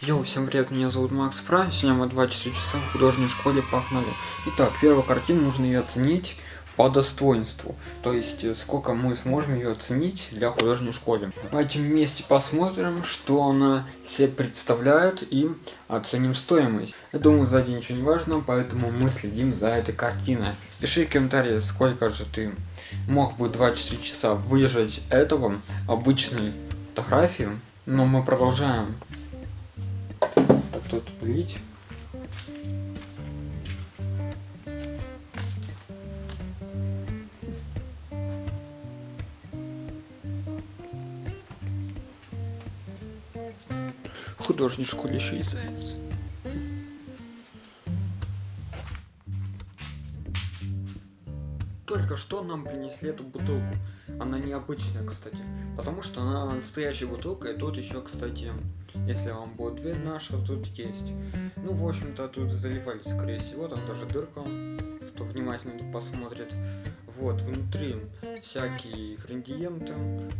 Йоу, всем привет, меня зовут Макс Прайм, сегодня мы 24 часа в художественной школе погнали. Итак, первую картину нужно ее оценить по достоинству, то есть э, сколько мы сможем ее оценить для художественной школы. Давайте вместе посмотрим, что она себе представляет и оценим стоимость. Я думаю, сзади ничего не важно, поэтому мы следим за этой картиной. Пиши в комментарии, сколько же ты мог бы 24 часа выжать этого обычной фотографии. Но мы продолжаем тут художественной школе еще и заяц только что нам принесли эту бутылку. Она необычная, кстати. Потому что она настоящая бутылка. И тут еще, кстати, если вам будет видно, что тут есть. Ну, в общем-то, тут заливали, скорее всего. Там даже дырка. Кто внимательно посмотрит. Вот, внутри всякие ингредиенты,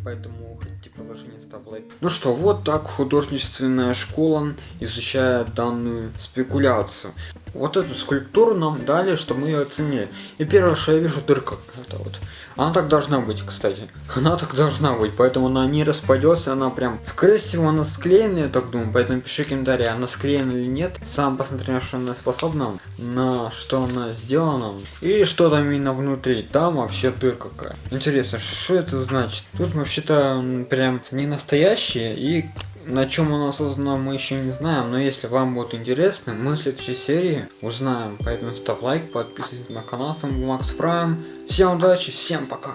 поэтому хотите продолжение, ставь лайк. Ну что, вот так художественная школа изучает данную спекуляцию. Вот эту скульптуру нам дали, чтобы мы ее оценили. И первое, что я вижу, дырка. Это вот. Она так должна быть, кстати. Она так должна быть, поэтому она не распадется, она прям... Скорее всего, она склеена, я так думаю, поэтому пиши комментарий, она склеена или нет. Сам посмотри, на что она способна, на что она сделана. И что там именно внутри. Там вообще дырка какая. Интересно, что это значит? Тут вообще-то прям не настоящие и на чем она создана мы еще не знаем, но если вам будет интересно, мы в следующей серии узнаем. Поэтому ставь лайк, подписывайтесь на канал, с вами был Макс Прайм. Всем удачи, всем пока.